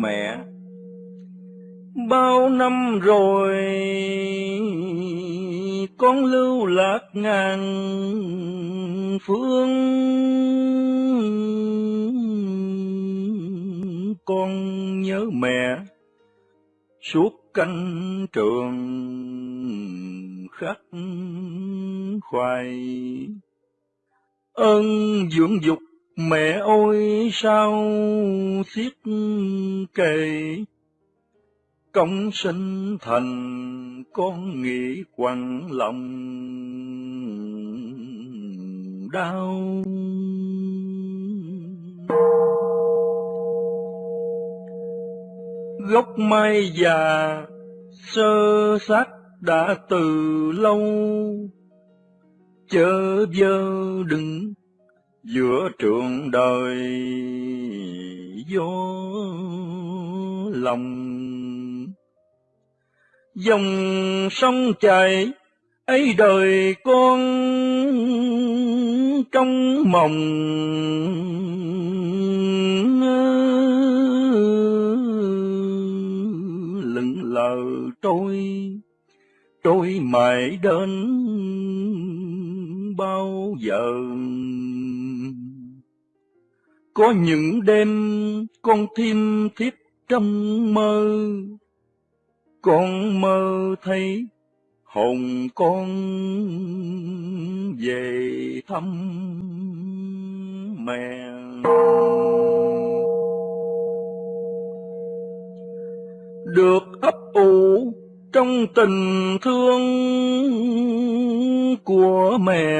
mẹ. Bao năm rồi, con lưu lạc ngàn phương. Con nhớ mẹ suốt canh trường khắc khoai. Ơn dưỡng dục mẹ ôi, sao xiết kề công sinh thành, con nghĩ quặn lòng, đau. Gốc mai già, sơ xác đã từ lâu. Chớ vơ đừng, giữa trường đời gió lòng. Dòng sông chảy, ấy đời con trong mộng. Lững lờ trôi trôi mãi đến bao giờ? Có những đêm con thêm thiếp trong mơ. Con mơ thấy hồn con về thăm mẹ. Được ấp ủ trong tình thương của mẹ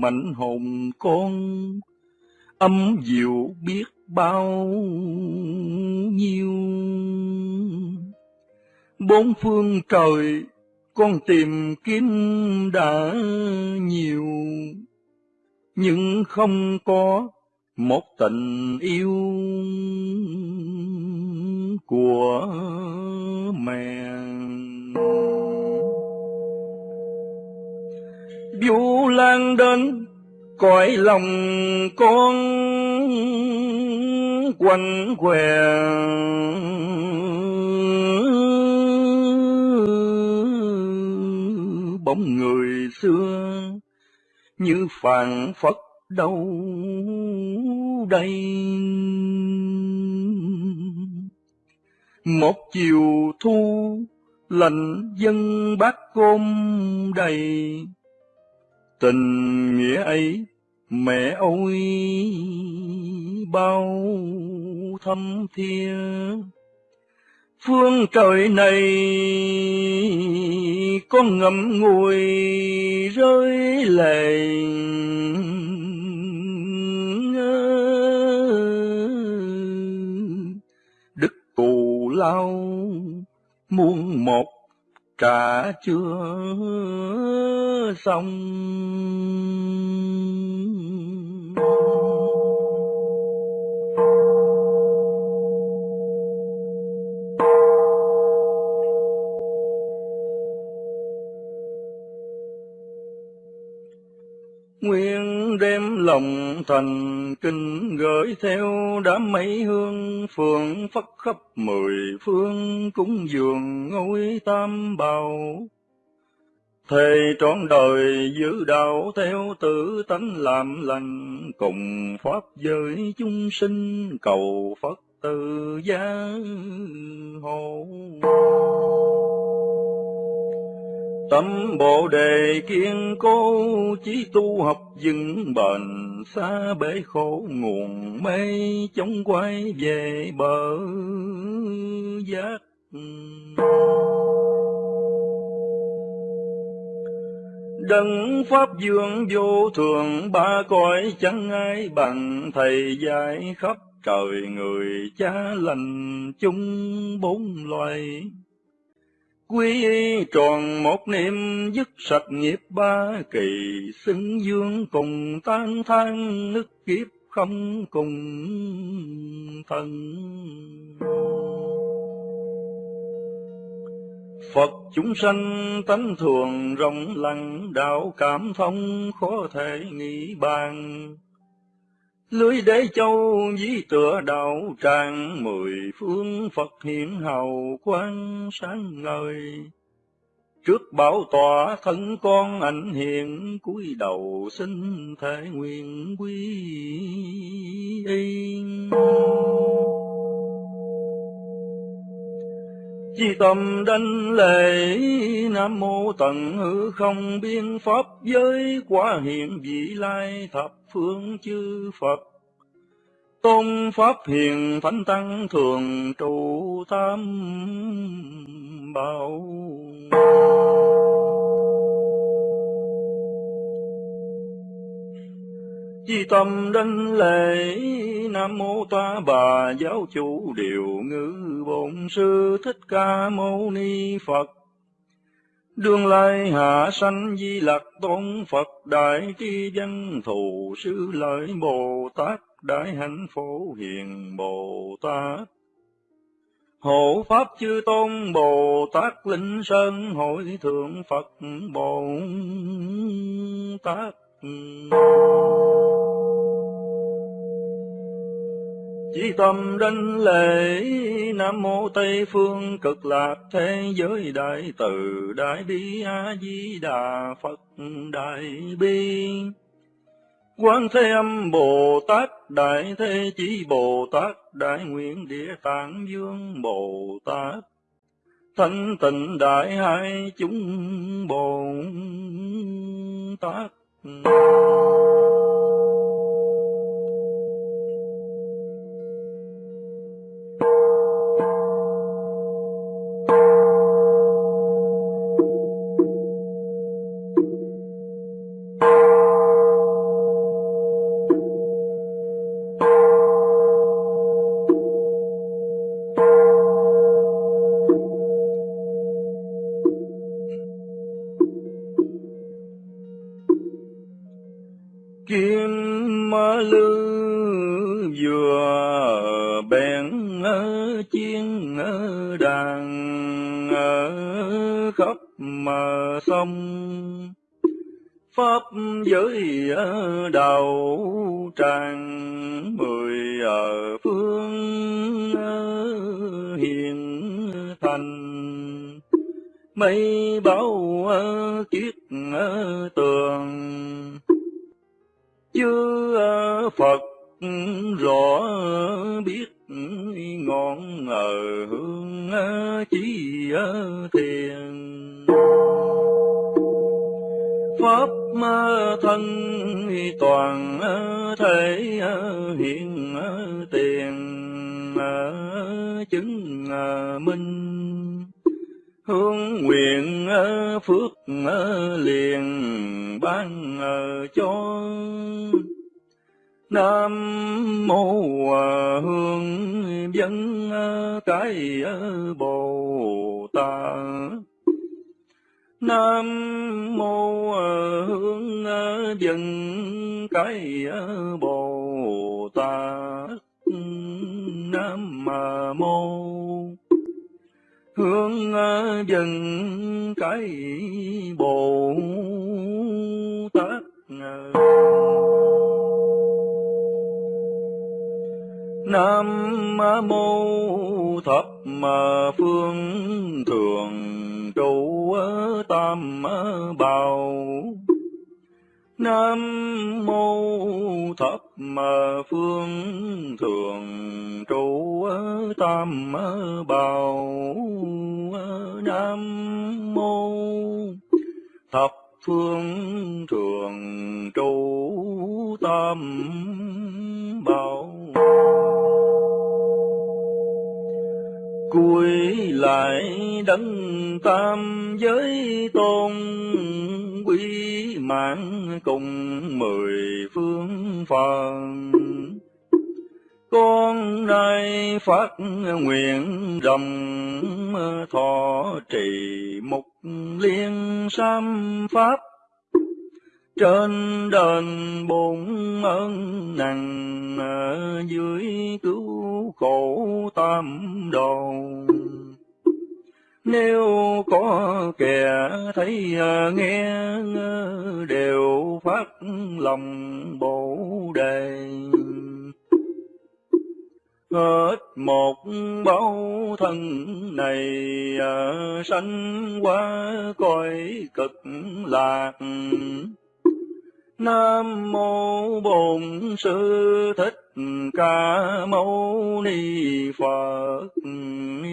mạnh hồn con, âm diệu biết bao nhiêu. Bốn phương trời con tìm kiếm đã nhiều, nhưng không có một tình yêu của mẹ. Vũ lan đến, cõi lòng con quanh què. Bóng người xưa như phàn phất đâu đây. Một chiều thu lạnh dân bát cơm đầy tình nghĩa ấy mẹ ôi bao thâm thiên phương trời này con ngậm ngùi rơi lệ đức cù lao muôn một trả chưa xong nguyện đêm lòng thành kinh gửi theo đám mấy hương phượng phất khắp mười phương cúng dường ngôi tam bào. Thề trọn đời giữ đạo theo tử tánh làm lành, cùng pháp giới chúng sinh cầu Phật từ gia hộ. Tâm bộ đề kiên cố, chí tu học vững bền, xa bể khổ nguồn mê, chống quay về bờ giác. Đấng Pháp Dương vô thường, ba cõi chẳng ai bằng Thầy dạy khắp trời người cha lành chung bốn loài. Quy y tròn một niệm dứt sạch nghiệp ba kỳ, xứng dương cùng tan than nước kiếp không cùng thân. Phật chúng sanh tánh thường rộng lặng đạo cảm thông khó thể nghĩ bàn. Lưới đế châu dí tựa đạo tràng, mười phương Phật hiện hào quang sáng ngời. Trước bảo tọa thân con ảnh hiện, cúi đầu xin thể nguyện quy y. Chi tâm đảnh lễ Nam mô tận hư không biên pháp, giới quả hiện vị lai thập phương chư Phật. Tôn pháp hiền thánh tăng thường trụ tam bảo. Di tâm đảnh lễ, Nam mô ta bà giáo chủ điều ngữ bổn sư thích ca mâu ni Phật. Đương lai hạ sanh di lạc tôn Phật, đại tri dân thù sư lợi Bồ Tát, đại hạnh phổ hiền Bồ Tát. Hộ Pháp chư Tôn Bồ Tát Linh Sơn, Hội Thượng Phật Bồ Tát. Chỉ tâm đảnh lễ, Nam Mô Tây Phương cực lạc thế giới đại từ, Đại bi A Di Đà Phật Đại bi. Quán Thế Âm Bồ Tát, Đại Thế Chí Bồ Tát, Đại Nguyện Địa Tạng Dương Bồ Tát. Thanh tịnh Đại Hai Chúng Bồ Tát. Kim lư vừa bèn chiên đàn khắp mà sông. Pháp giới đầu tràng, mười ở phương hiền thành. Mây bao kiết tường chư Phật, rõ biết ngọn ở hương chi thiền. Pháp thân toàn thể hiện tiền chứng minh hương nguyện ờ, phước ờ, liền ban ờ, cho. Nam mô hương dân cái Bồ Tát. Nam mô hương dân, cái Bồ Tát. Nam mô hướng ờ, dân cái Bồ Tát ờ. Nam mô thập phương thường trụ tam bảo. Nam mô thập phương thường trụ tam bảo Nam mô thập phương thường trụ tam bảo cuối lại đấng tam giới tôn, quý mạng cùng mười phương phật con nay phát nguyện rầm, thọ trì mục liên sam pháp trên đền bổn ơn nặng dưới cứu khổ tam đồ. Nếu có kẻ thấy nghe đều phát lòng bổ đề. Hết một bao thân này sanh qua cõi cực lạc. Nam mô Bổn Sư Thích Ca Mâu Ni Phật.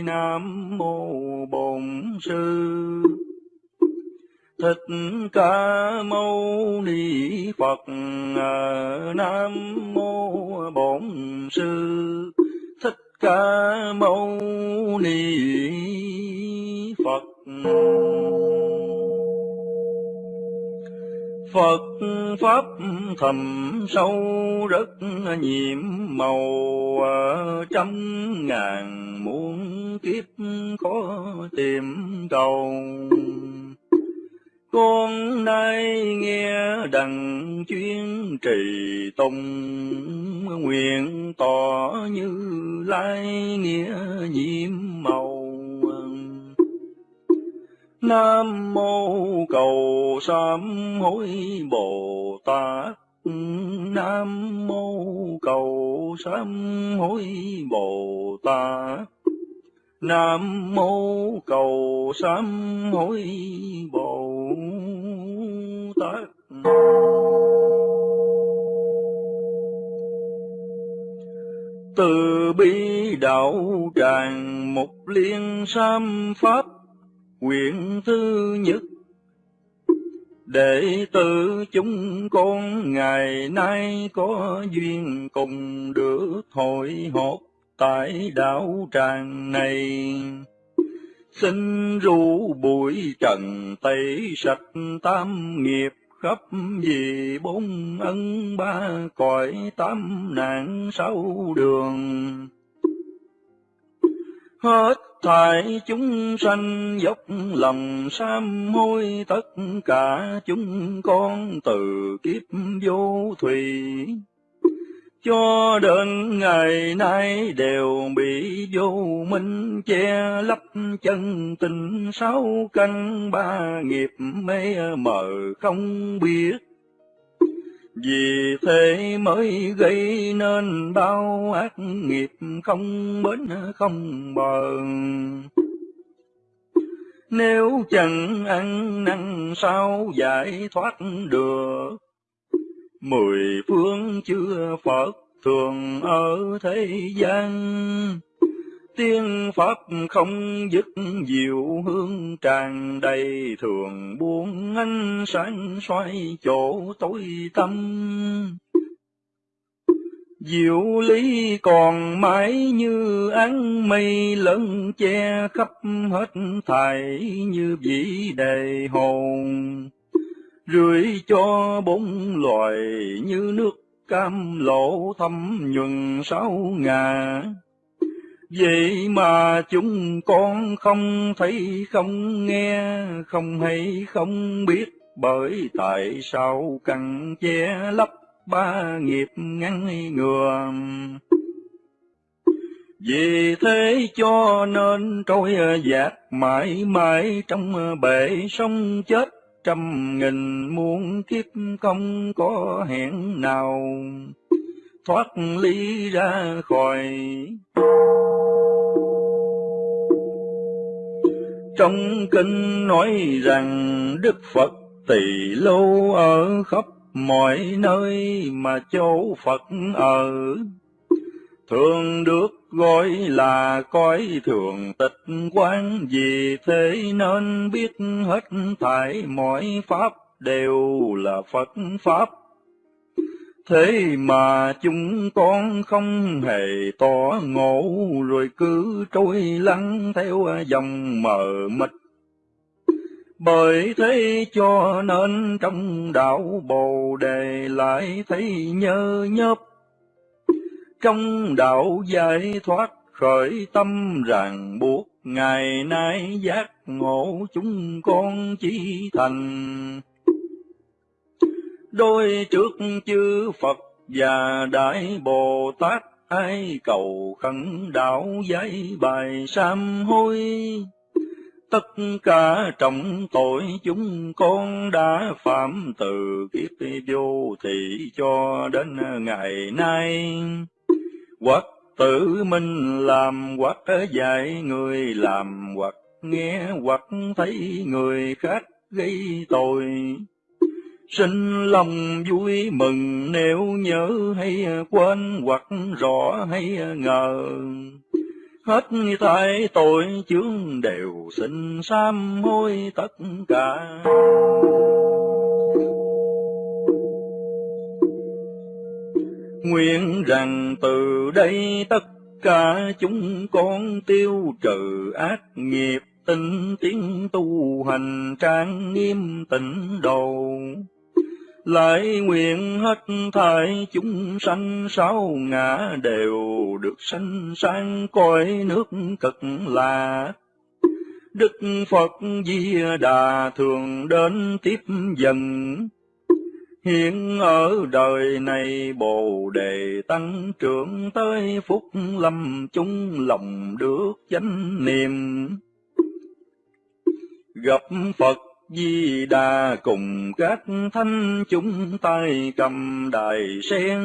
Nam mô Bổn Sư Thích Ca Mâu Ni Phật. Nam mô Bổn Sư Thích Ca Mâu Ni Phật. Phật Pháp thầm sâu rất nhiệm màu à, trăm ngàn muôn kiếp khó tìm cầu. Con nay nghe đằng chuyên trì tông, nguyện tỏ như lai nghĩa nhiệm màu. Nam mô cầu sám hối Bồ Tát. Nam mô cầu sám hối Bồ Tát. Nam mô cầu sám hối Bồ Tát. Từ bi đạo tràng một liên sam pháp Quyển thứ nhất Đệ tử chúng con ngày nay có duyên cùng được hội họp tại đảo tràng này. Xin ru bụi trần tẩy sạch tam nghiệp khắp vì bốn ân ba cõi tám nạn sáu đường. Hết thải chúng sanh dốc lòng sám hối, tất cả chúng con từ kiếp vô thủy. Cho đến ngày nay đều bị vô minh che lấp chân tình, sáu căn ba nghiệp mê mờ không biết vì thế mới gây nên bao ác nghiệp không bến không bờ. Nếu chẳng ăn năn sao giải thoát được, Mười phương chưa Phật thường ở thế gian, Tiên Pháp không dứt diệu hương tràn đầy, thường buông ánh sáng xoay chỗ tối tâm. Diệu lý còn mãi như án mây lớn che khắp hết thảy như vĩ đầy hồn. Rưỡi cho bốn loài như nước cam lộ thâm nhuần sáu ngà Vậy mà chúng con không thấy, không nghe, không hay, không biết, bởi tại sao cần che lấp ba nghiệp ngăn ngừa. Vì thế cho nên trôi dạt mãi mãi trong bể sông chết, trăm nghìn muôn kiếp không có hẹn nào thoát ly ra khỏi Trong kinh nói rằng Đức Phật tỳ lâu ở khắp mọi nơi mà chỗ Phật ở. Thường được gọi là cõi thường tịch quán, vì thế nên biết hết thảy mọi pháp đều là Phật Pháp. Thế mà chúng con không hề tỏ ngộ, rồi cứ trôi lắng theo dòng mờ mịt. Bởi thế cho nên trong đạo Bồ Đề lại thấy nhơ nhớp. Trong đạo giải thoát khởi tâm ràng buộc, ngày nay giác ngộ chúng con chỉ thành đôi trước chư Phật và Đại Bồ Tát ai cầu khẩn đạo giấy bài sám hối. tất cả trọng tội chúng con đã phạm từ kiếp vô thị cho đến ngày nay hoặc tự mình làm hoặc dạy người làm hoặc nghe hoặc thấy người khác gây tội sinh lòng vui mừng nếu nhớ hay quên hoặc rõ hay ngờ. Hết tại tội chướng đều xin sám hối tất cả. Nguyện rằng từ đây tất cả chúng con tiêu trừ ác nghiệp, tinh tiến tu hành trang nghiêm tịnh đầu lại nguyện hết thảy chúng sanh sáu ngã đều được sanh sang cõi nước cực lạc Đức Phật Di Đà thường đến tiếp dần, Hiện ở đời này Bồ Đề tăng trưởng tới phúc lâm chúng lòng được chánh niệm. Gặp Phật Di Đà cùng các thanh chúng tay cầm đài sen,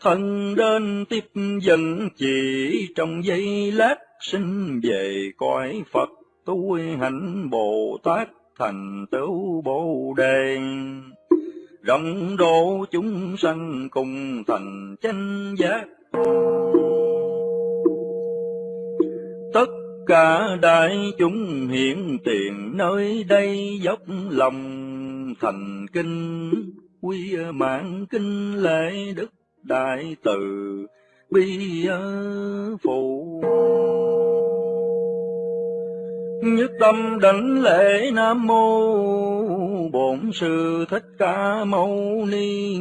thân đến tiếp dẫn chỉ trong giây lát sinh về cõi Phật tu hạnh Bồ Tát thành tựu Bồ Đề. Rộng độ chúng sanh cùng thành chánh giác. Tất cả đại chúng hiện tiền, nơi đây dốc lòng thành kinh, quy mạng kinh lễ đức đại từ, bi phụ. Nhất tâm đảnh lễ nam mô bổn sư thích ca mâu ni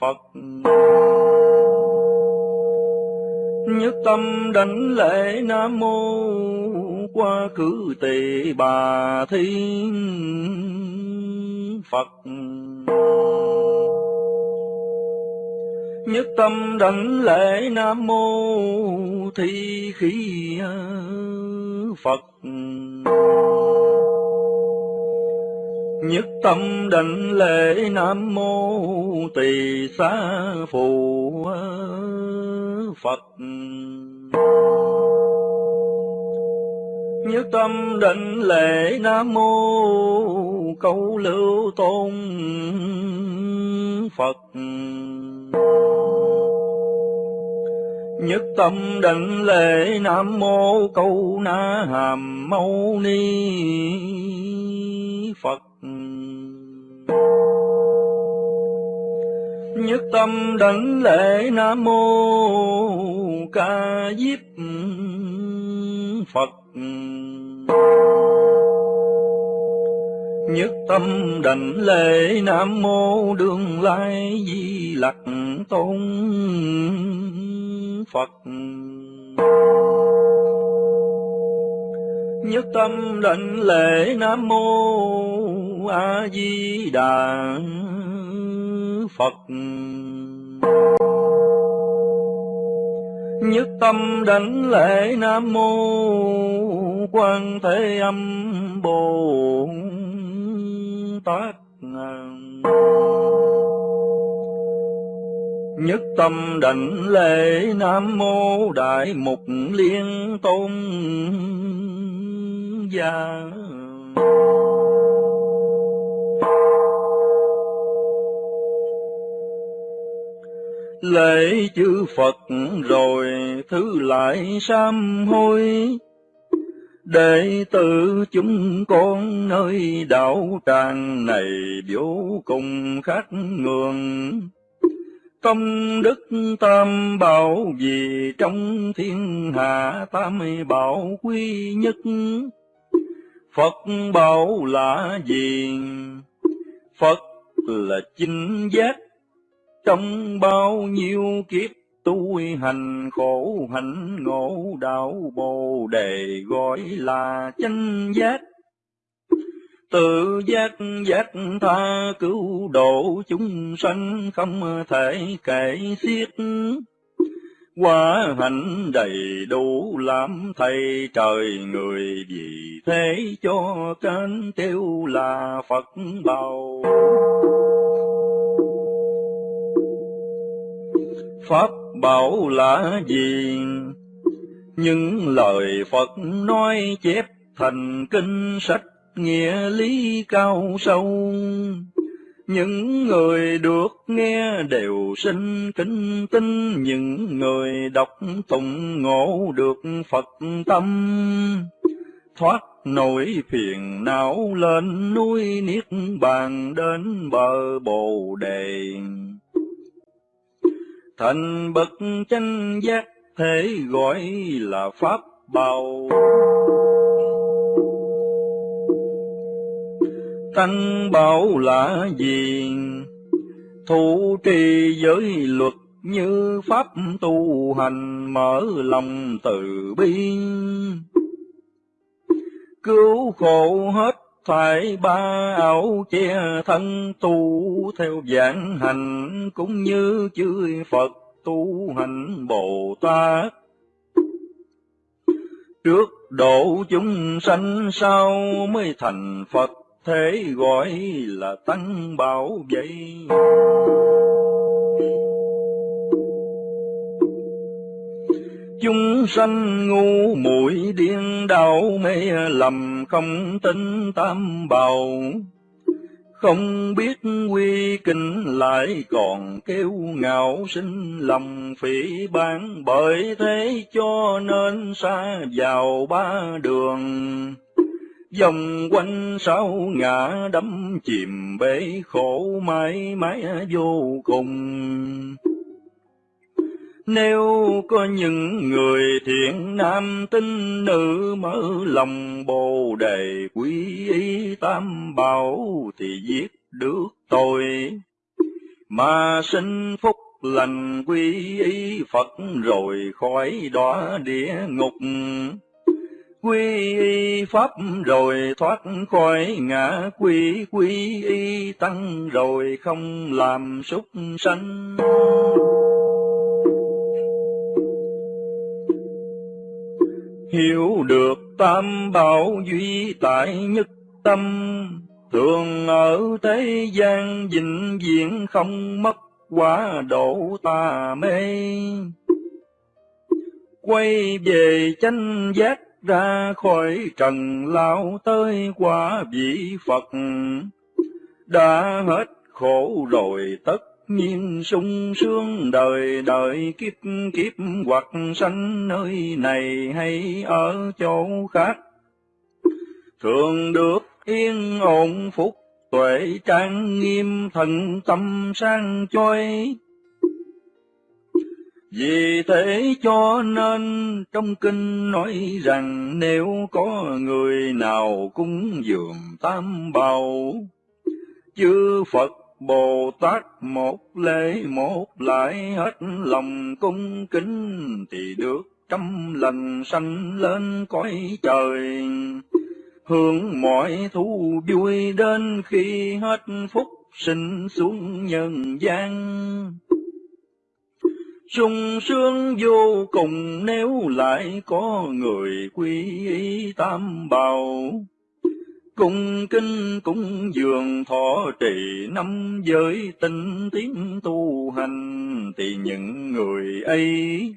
phật nhất tâm đảnh lễ nam mô qua cử tỳ bà thiên phật. Nhất tâm đảnh lễ nam mô thi khí phật nhất tâm định lễ nam mô tỳ xá phù phật. Nhất tâm định lễ nam mô câu lưu tôn phật. Nhất tâm định lễ nam mô câu na hàm mâu ni phật nhất tâm đảnh lễ nam mô ca diếp phật. Nhất tâm đảnh lễ nam mô đương lai di lặc tôn phật nhất tâm đảnh lễ nam mô a di đà phật. Nhất tâm đảnh lễ nam mô quan thế âm bồ tát. Nhất tâm đảnh lễ nam mô đại mục liên tôn gia lễ chư Phật rồi thứ lại sám hối. Đệ tử chúng con nơi đạo tràng này vô cùng khách ngường. Công đức tam bảo vì trong thiên hạ tam bảo quy nhất phật bảo là gì phật là chinh giác. Trong bao nhiêu kiếp tu hành khổ, hạnh ngộ, đạo bồ đề gọi là chánh giác. Tự giác giác tha cứu độ chúng sanh không thể kể xiết quá hạnh đầy đủ làm thầy trời người vì thế cho cánh tiêu là Phật bào. Pháp bảo là gì? Những lời Phật nói chép thành kinh sách nghĩa lý cao sâu những người được nghe đều sinh kính tin, những người đọc tụng ngộ được Phật tâm. Thoát nỗi phiền não lên núi Niết Bàn đến bờ Bồ Đề. Thành bậc chánh giác thế gọi là Pháp Bảo. Tăng bảo là gì? Thủ trì giới luật như pháp tu hành mở lòng từ bi. Cứu khổ hết thảy ba ảo che thân tu theo giảng hành cũng như chư Phật tu hành Bồ Tát. Trước độ chúng sanh sau mới thành Phật thế gọi là tăng bảo vậy Chúng sanh ngu muội điên đảo mê lầm không tin tam bảo, không biết quy kinh lại còn kêu ngạo sinh lòng phỉ bán. Bởi thế cho nên xa vào ba đường. Dòng quanh sáu ngã đắm chìm bể khổ mãi mãi vô cùng. Nếu có những người thiện nam tinh nữ mở lòng bồ đề quý y tam bảo thì giết được tôi, mà sinh phúc lành quý y Phật rồi khỏi đọa địa ngục quy y pháp rồi thoát khỏi ngã quy quy y tăng rồi không làm súc sanh. Hiểu được tam bảo duy tại nhất tâm, thường ở thế gian vĩnh viễn không mất quá độ tà mê. Quay về chánh giác ra khỏi trần lao tới quả vị Phật. Đã hết khổ rồi tất nhiên sung sướng đời đời kiếp kiếp hoặc sanh nơi này hay ở chỗ khác. Thường được yên ổn phúc, tuệ trang nghiêm, thần tâm sang choi vì thế cho nên trong kinh nói rằng nếu có người nào cúng dường tam bảo, chư Phật Bồ Tát một lễ một lại hết lòng cung kính thì được trăm lần sanh lên cõi trời. Hưởng mọi thú vui đến khi hết phúc sinh xuống nhân gian sung sướng vô cùng nếu lại có người quy y tam bảo. Cung kinh cung dường thọ trì năm giới tinh tiến tu hành, thì những người ấy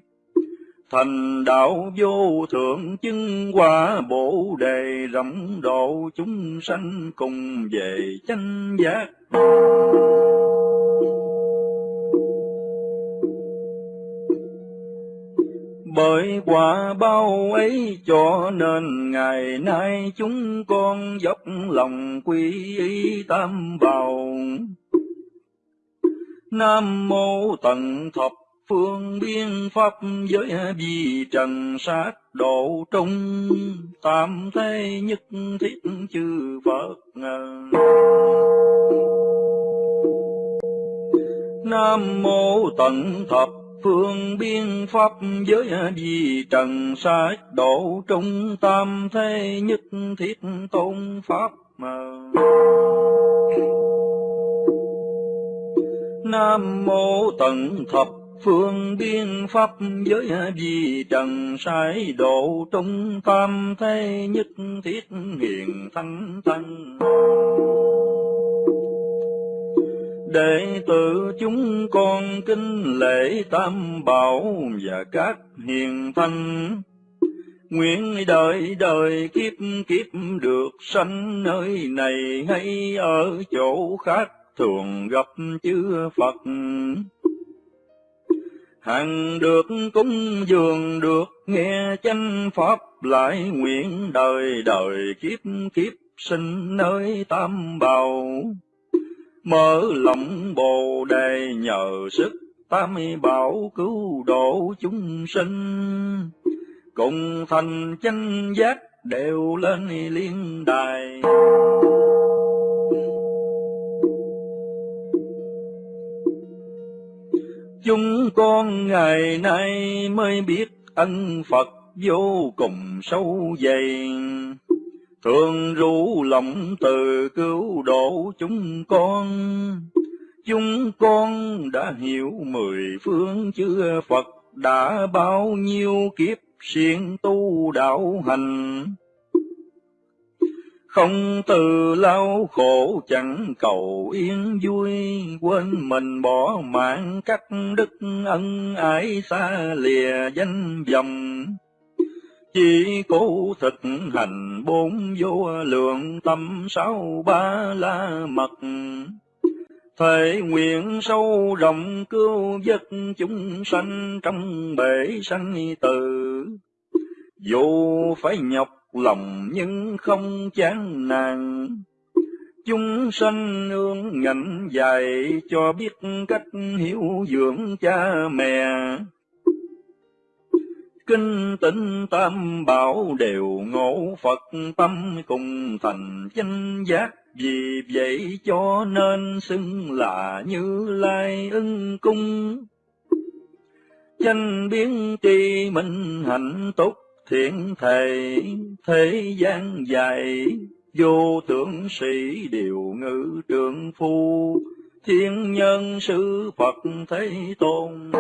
thành đạo vô thượng chứng quả bổ đề rộng độ chúng sanh cùng về chánh giác. Bởi quả bao ấy cho nên ngày nay chúng con dốc lòng quy y tam bảo. Nam mô tận thập phương biên pháp giới vì trần sát độ trung tam thế nhất thiết chư Phật. Nam mô tận thập phương biên pháp giới di trần sát độ trung tam thế nhất thiết tôn pháp mà Nam mô tận thập phương biên pháp giới di trần sai độ trung tam thế nhất thiết hiền thanh tăng đệ tử chúng con kính lễ tam bảo và các hiền thanh. Nguyện đời đời kiếp kiếp được sanh nơi này hay ở chỗ khác, thường gặp chư Phật. Hằng được cúng dường được nghe chánh pháp, lại nguyện đời đời kiếp kiếp sinh nơi tam bảo mở lòng bồ đề nhờ sức tam bảo cứu độ chúng sinh. Cùng thành chánh giác đều lên liên đài. Chúng con ngày nay mới biết ân Phật vô cùng sâu dày, thường rủ lòng từ cứu độ chúng con. Chúng con đã hiểu mười phương chư Phật đã bao nhiêu kiếp siêng tu đạo hành không từ lao khổ chẳng cầu yên vui, quên mình bỏ mạng cắt đức ân ái xa lìa danh vọng. Chỉ cố thực hành bốn vô lượng tâm sáu ba la mật, Thể nguyện sâu rộng cứu vớt chúng sanh trong bể sanh tử. Dù phải nhọc lòng nhưng không chán nàn Chúng sanh ương ngạnh dạy cho biết cách hiểu dưỡng cha mẹ. Kinh tịnh tam bảo đều ngộ Phật tâm cùng thành chánh giác. Vì vậy cho nên xưng là như lai ưng cung. Chánh biến tri minh hạnh tốt thiện thầy thế gian dài vô tưởng sĩ điều ngữ trượng phu, thiên nhân sư phật thế tôn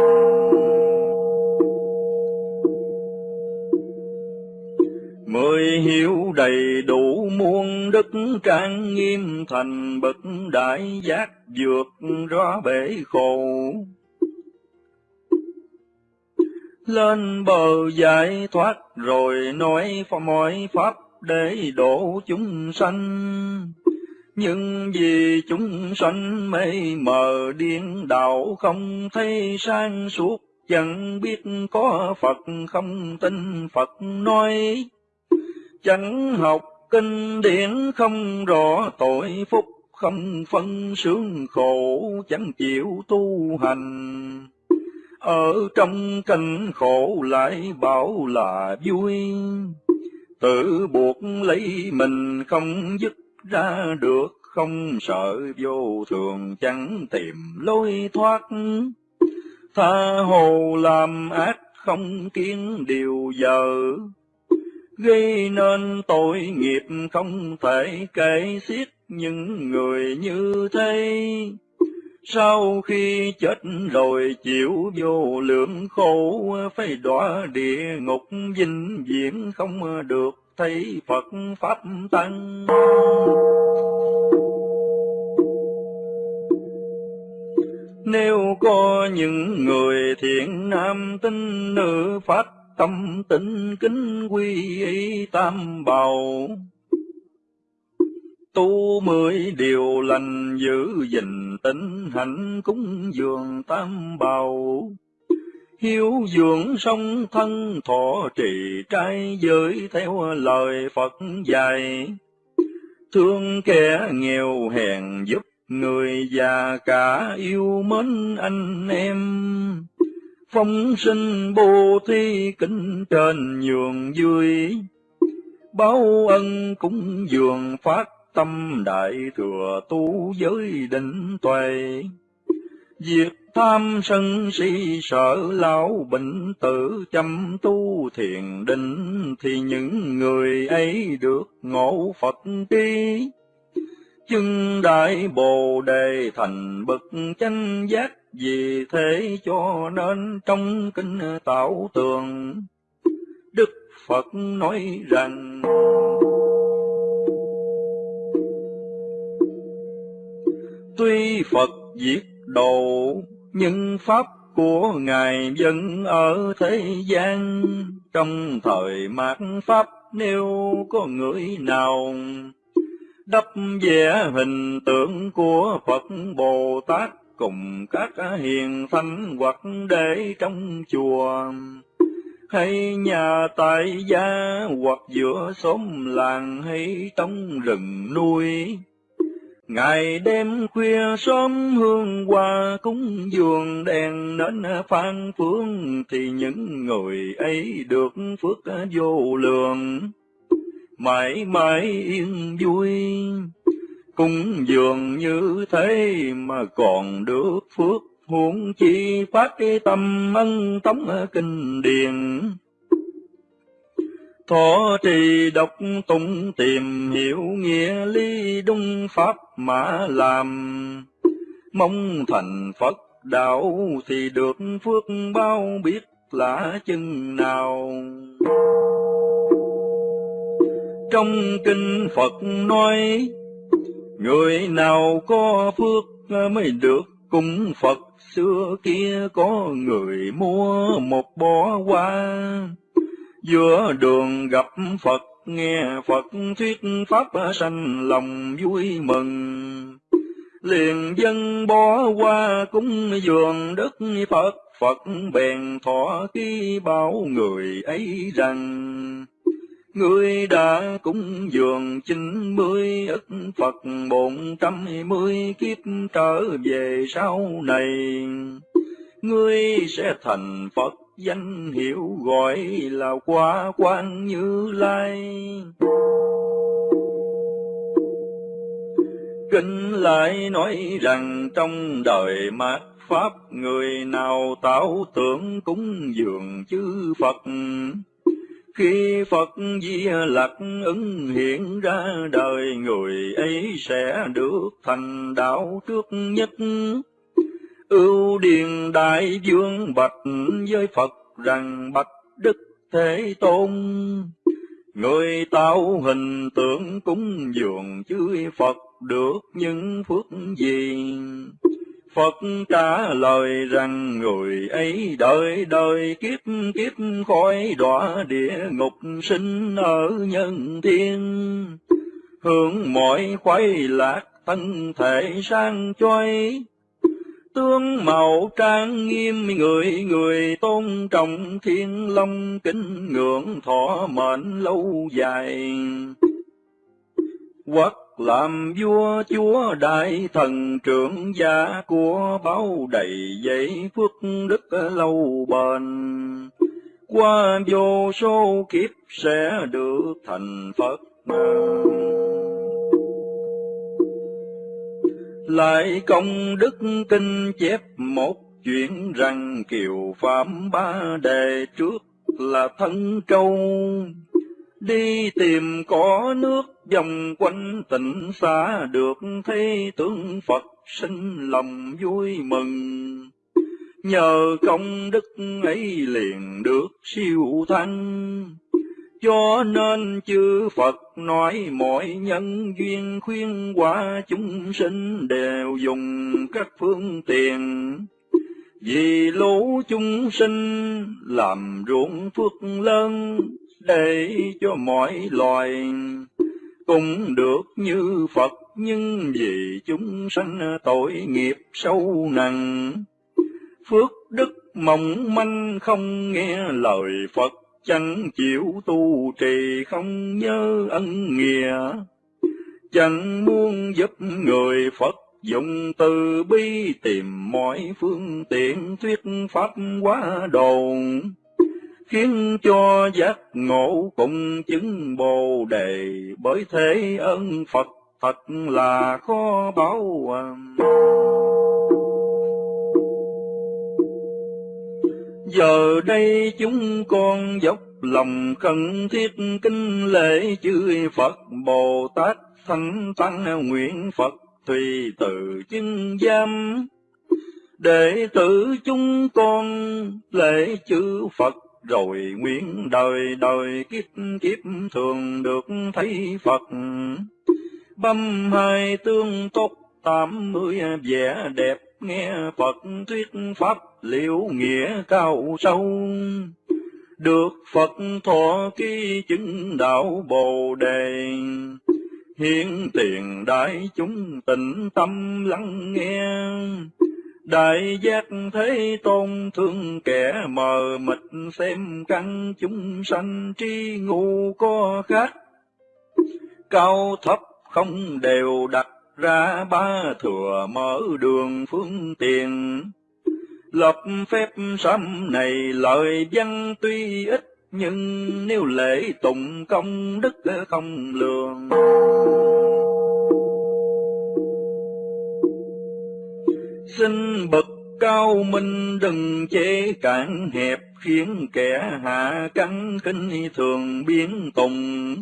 Mười hiểu đầy đủ muôn đức trang nghiêm thành bậc đại giác vượt ra bể khổ lên bờ giải thoát rồi nói mọi pháp để độ chúng sanh. Nhưng vì chúng sanh mê mờ điên đạo không thấy sang suốt, chẳng biết có Phật không tin Phật nói. Chẳng học kinh điển không rõ tội phúc, không phân sướng khổ, chẳng chịu tu hành ở trong cảnh khổ lại bảo là vui, tự buộc lấy mình không dứt ra được, không sợ vô thường chẳng tìm lối thoát. Tha hồ làm ác không kiến điều giờ, gây nên tội nghiệp không thể kể xiết những người như thế sau khi chết rồi chịu vô lượng khổ, phải đọa địa ngục vinh viễn không được thấy Phật Pháp Tăng. Nếu có những người thiện nam tinh nữ Pháp tâm tịnh kính quy y tam bảo, tu mười điều lành giữ gìn tịnh hạnh cúng dường tam bảo. Hiếu dưỡng song thân thọ trì trai giới theo lời Phật dạy. Thương kẻ nghèo hèn giúp người già cả yêu mến anh em phong sinh bồ thi kính trên nhường vui báo ân cúng dường phát tâm đại thừa tu giới định tuệ, diệt tham sân si sợ lão bệnh tử chăm tu thiền định, thì những người ấy được ngộ Phật tri. chân đại bồ đề thành bậc chánh giác vì thế cho nên trong kinh tạo tường, đức phật nói rằng, tuy phật diệt độ, nhưng pháp của ngài vẫn ở thế gian. Trong thời mạt pháp, nếu có người nào đắp vẽ hình tượng của Phật Bồ Tát cùng các hiền thánh hoặc để trong chùa. Hay nhà tại gia hoặc giữa xóm làng hay trong rừng nuôi Ngày đêm khuya sớm hương hoa cúng dường đèn nến phan phương thì những người ấy được phước vô lượng. Mãi mãi yên vui cúng dường như thế mà còn được phước, huống chi phát cái tâm ân tống kinh điển thọ trì đọc tụng tìm hiểu nghĩa lý đúng pháp mà làm. Mong thành phật đạo thì được phước bao biết là chừng nào. Trong kinh phật nói người nào có phước mới được cung phật. Xưa kia có người mua một bó hoa. Giữa đường gặp Phật, nghe Phật thuyết pháp sanh lòng vui mừng. Liền dân bó hoa cúng dường đức Phật. Phật bèn thọ khi bảo người ấy rằng Ngươi đã cúng dường chín mươi ức Phật bốn trăm mươi kiếp trở về sau này, ngươi sẽ thành Phật danh hiệu gọi là quá quan như lai. Kinh lại nói rằng trong đời mạt pháp người nào tạo tưởng cúng dường chư phật khi Phật Di Lặc ứng hiện ra, đời người ấy sẽ được thành đạo trước nhất ưu điền đại vương bạch với Phật rằng, bạch Đức Thế Tôn. Người tạo hình tượng cúng dường chư Phật được những phước gì? Phật trả lời rằng người ấy đời đời kiếp kiếp khỏi đọa địa ngục sinh ở nhân thiên. Hướng mọi khoái lạc thân thể sang choi, tướng màu trang nghiêm người người tôn trọng thiên long kính ngưỡng thọ mệnh lâu dài quốc làm vua chúa đại thần, trưởng gia của báo đầy dậy phước đức lâu bền. Qua vô số kiếp sẽ được thành phật lại công đức kinh chép một chuyện rằng kiều phạm ba đề trước là thân trâu đi tìm có nước vòng quanh tịnh xa được thấy tướng Phật sinh lòng vui mừng. Nhờ công đức ấy liền được siêu thăng, cho nên chư Phật nói mọi nhân duyên khuyên hóa chúng sinh đều dùng các phương tiện. Vì lũ chúng sinh làm ruộng phước lớn để cho mọi loài cũng được như Phật nhưng vì chúng sanh tội nghiệp sâu nặng. Phước đức mỏng manh không nghe lời Phật chẳng chịu tu trì không nhớ ân nghĩa, chẳng muốn giúp người Phật dùng từ bi tìm mọi phương tiện thuyết pháp quá đồn, khiến cho giác ngộ cùng chứng bồ đề, bởi thế ân Phật thật là khó báo. Giờ đây chúng con dốc lòng khẩn thiết kinh lễ chư Phật Bồ Tát Thánh Tăng nguyện Phật Thùy tự chứng giam đệ tử chúng con lễ chư Phật rồi nguyện đời đời kiếp kiếp thường được thấy Phật. Băm hai tương tốt tám mươi vẻ đẹp nghe Phật thuyết pháp liệu nghĩa cao sâu. Được Phật thọ ký chứng đạo Bồ Đề, hiện tiền đại chúng tịnh tâm lắng nghe Đại giác thế tôn, thương kẻ mờ mịt, xem căn chúng sanh tri ngu có khác. Cao thấp không đều đặt ra ba thừa mở đường phương tiện. Lập phép sắm này lời văn tuy ít, nhưng nếu lễ tụng công đức không lường. Xin bậc cao minh đừng chế cản hẹp, khiến kẻ hạ cắn khinh thường biến tùng.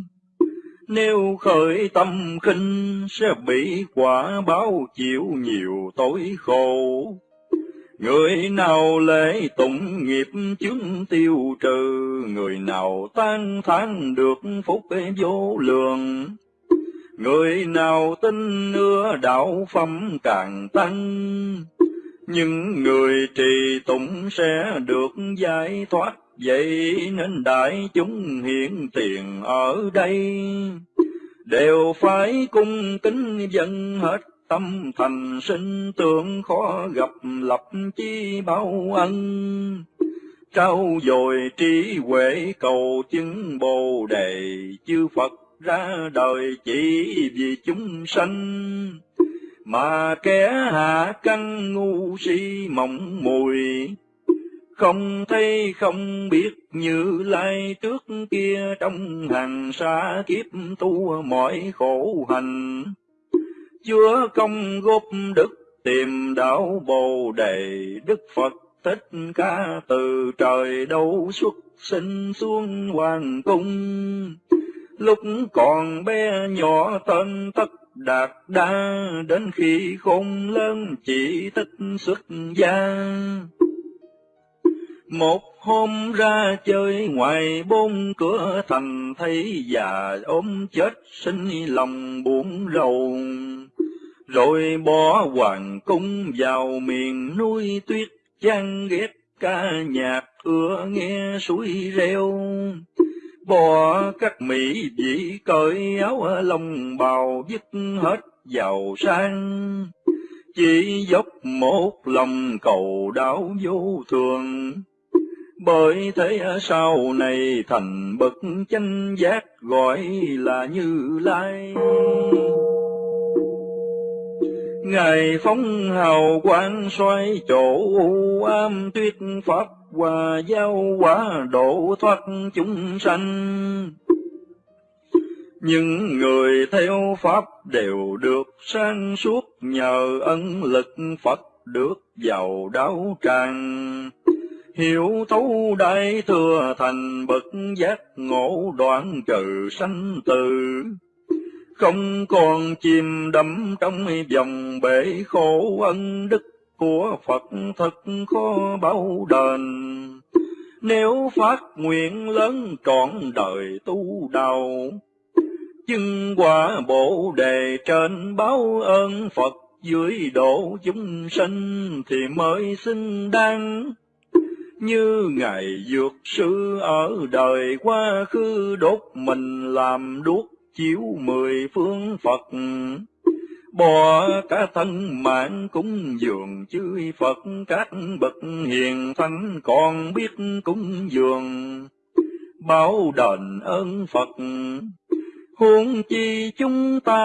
Nếu khởi tâm khinh sẽ bị quả báo chịu nhiều tối khổ. Người nào lễ tụng nghiệp chứng tiêu trừ, người nào tan thán được phúc vô lượng. Người nào tin ưa đạo phẩm càng tăng, nhưng người trì tụng sẽ được giải thoát, vậy nên đại chúng hiện tiền ở đây, đều phải cung kính dân hết tâm thành sinh tưởng khó gặp lập chi bao ân. Trao dồi trí huệ cầu chứng bồ đề chư phật ra đời chỉ vì chúng sanh, mà kẻ hạ căn ngu si mộng mùi, không thấy không biết như lai trước kia trong hàng xa kiếp tu mọi khổ hành. Chúa công góp đức tìm đạo bồ đề Đức Phật Thích Ca từ trời đâu xuất sinh xuống hoàng cung lúc còn bé nhỏ tên tất đạt đa, đến khi khôn lớn chỉ thích xuất gia. Một hôm ra chơi ngoài bốn cửa thành thấy già ốm chết sinh lòng buồn rầu. Rồi bỏ hoàng cung vào miền núi tuyết chăn ghét ca nhạc ưa nghe suối reo bỏ các mỹ vị cởi áo lông bào dứt hết giàu sang. Chỉ dốc một lòng cầu đạo vô thường. Bởi thế sau này thành bậc chánh giác gọi là như lai. Ngài phóng hào quang xoay chỗ u am tuyết pháp hòa giao quả độ thoát chúng sanh. Những người theo Pháp đều được sang suốt nhờ ân lực Phật được giàu đáo tràng. Hiểu thấu đại thừa thành bậc giác ngộ đoạn trừ sanh tử không còn chìm đắm trong dòng bể khổ ân đức của Phật thật khó bao đền. Nếu phát nguyện lớn trọn đời tu đạo, chứng quả bổ đề trên báo ơn Phật dưới độ chúng sinh thì mới xứng đáng. Như Ngài Dược Sư ở đời quá khứ đốt mình làm đuốc chiếu mười phương Phật, bỏ cả thân mạng cúng dường chư Phật các bậc hiền thánh còn biết cúng dường, báo đền ơn Phật. Huống chi chúng ta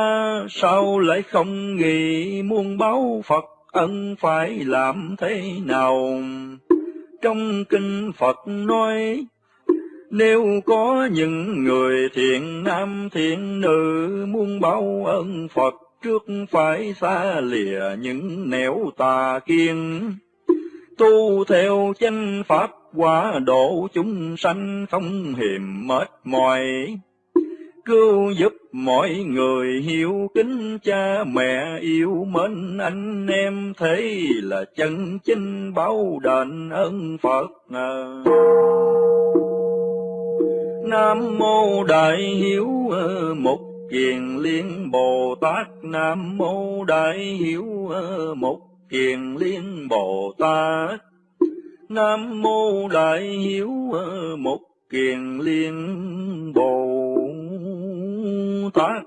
sao lại không nghĩ muôn báo Phật ân phải làm thế nào? Trong kinh Phật nói, nếu có những người thiện nam thiện nữ muốn báo ơn Phật trước phải xa lìa những nẻo tà kiên. Tu theo chánh pháp quả độ chúng sanh không hiềm mệt mỏi cứu giúp mọi người hiếu kính cha mẹ yêu mến anh em thấy là chân chính báo đền ơn Phật. Nam mô Đại Hiếu Mục Kiền Liên, Bồ Tát Nam mô Đại Hiếu một Kiền Liên, Bồ Tát Nam mô Đại Hiếu một Kiền Liên, Bồ Tát